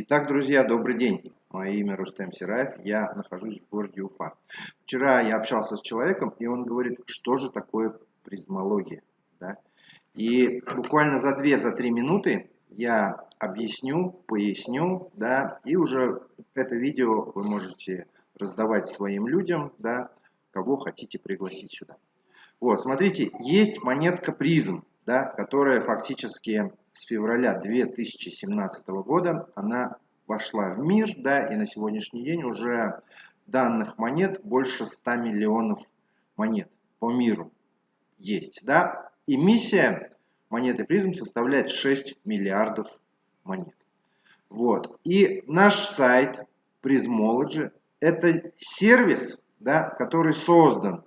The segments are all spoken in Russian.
Итак, друзья, добрый день. Мое имя Рустем Сираев, я нахожусь в городе Уфа. Вчера я общался с человеком, и он говорит, что же такое призмология. Да? И буквально за 2-3 минуты я объясню, поясню, да, и уже это видео вы можете раздавать своим людям, да, кого хотите пригласить сюда. Вот, смотрите, есть монетка призм, да, которая фактически с февраля 2017 года она вошла в мир, да, и на сегодняшний день уже данных монет больше 100 миллионов монет по миру есть, да. Эмиссия монеты призм составляет 6 миллиардов монет. Вот. И наш сайт Prismology это сервис, да, который создан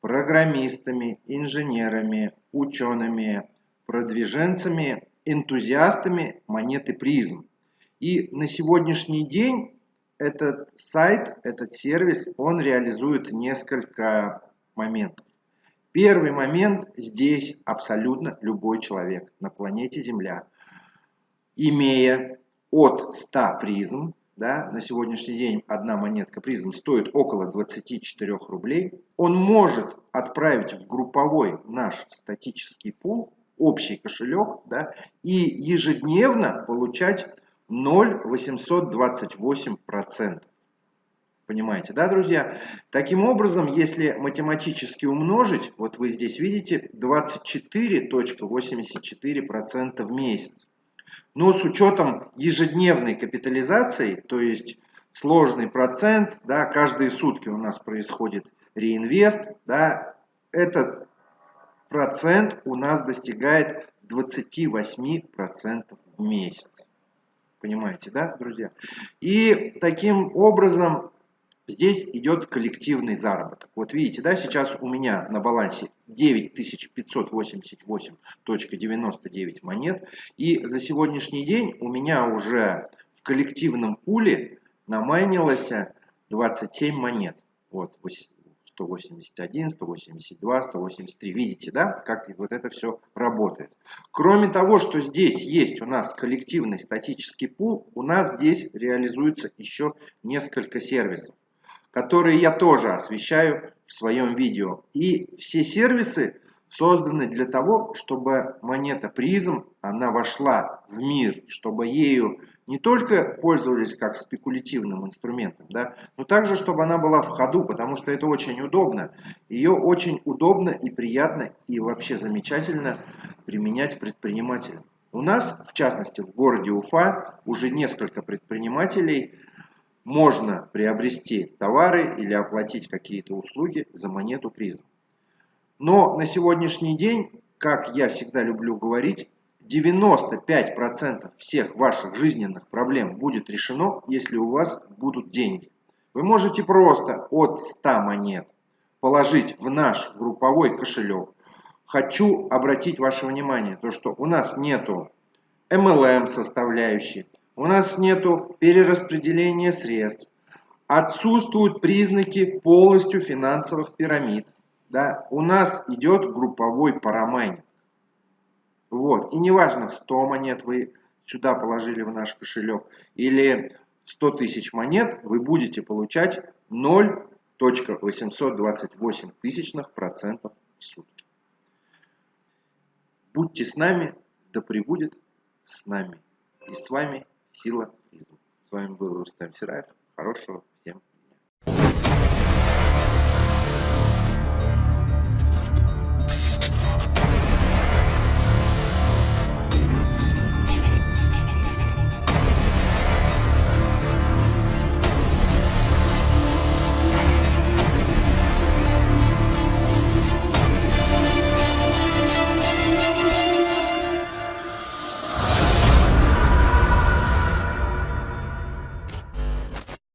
программистами, инженерами, учеными, продвиженцами, энтузиастами монеты призм. И на сегодняшний день этот сайт, этот сервис, он реализует несколько моментов. Первый момент здесь абсолютно любой человек на планете Земля, имея от 100 призм, да, на сегодняшний день одна монетка призм стоит около 24 рублей, он может отправить в групповой наш статический пул, общий кошелек, да, и ежедневно получать 0,828%. Понимаете, да, друзья? Таким образом, если математически умножить, вот вы здесь видите 24.84% в месяц. Но с учетом ежедневной капитализации, то есть сложный процент, да, каждые сутки у нас происходит реинвест, да, этот процент у нас достигает 28% в месяц. Понимаете, да, друзья? И таким образом здесь идет коллективный заработок. Вот видите, да, сейчас у меня на балансе 9588.99 монет. И за сегодняшний день у меня уже в коллективном пуле намайнилось 27 монет. Вот, 181, 182, 183. Видите, да, как вот это все работает. Кроме того, что здесь есть у нас коллективный статический пул, у нас здесь реализуется еще несколько сервисов, которые я тоже освещаю в своем видео. И все сервисы созданы для того, чтобы монета призм, она вошла в мир, чтобы ею не только пользовались как спекулятивным инструментом, да, но также, чтобы она была в ходу, потому что это очень удобно. Ее очень удобно и приятно и вообще замечательно применять предпринимателям. У нас, в частности, в городе Уфа уже несколько предпринимателей можно приобрести товары или оплатить какие-то услуги за монету призм. Но на сегодняшний день, как я всегда люблю говорить, 95% всех ваших жизненных проблем будет решено, если у вас будут деньги. Вы можете просто от 100 монет положить в наш групповой кошелек. Хочу обратить ваше внимание, то что у нас нету MLM составляющей, у нас нету перераспределения средств, отсутствуют признаки полностью финансовых пирамид. Да? У нас идет групповой парамайнинг. Вот. И неважно, 100 монет вы сюда положили в наш кошелек или 100 тысяч монет, вы будете получать 0.828 тысячных процентов в сутки. Будьте с нами, да пребудет с нами. И с вами сила призм. С вами был Рустам Сираев. Хорошего всем